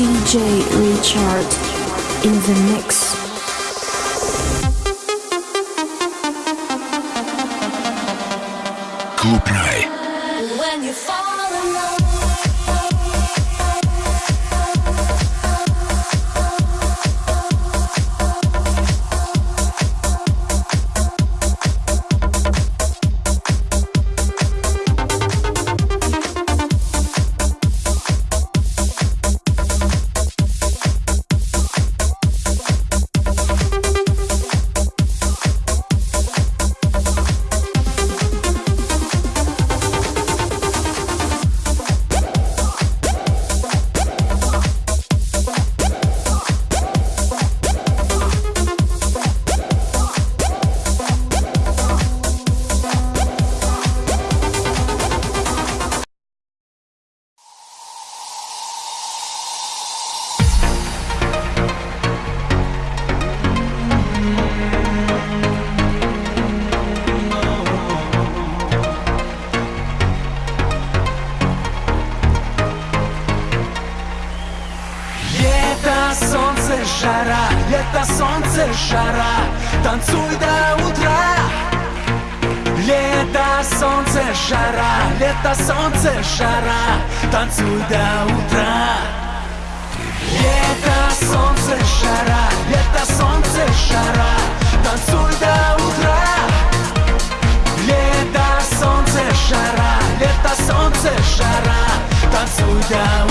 DJ Richard in the mix. Клуб Рай. When you fall in love. Солнце, жара, лето, солнце, жара, танцуй до утра. Лето, солнце, жара, лето, солнце, жара, танцуй до утра. Лето, солнце, жара, лето, солнце, жара, танцуй до утра. Лето, солнце, жара, лето, солнце, жара, танцуй до утра.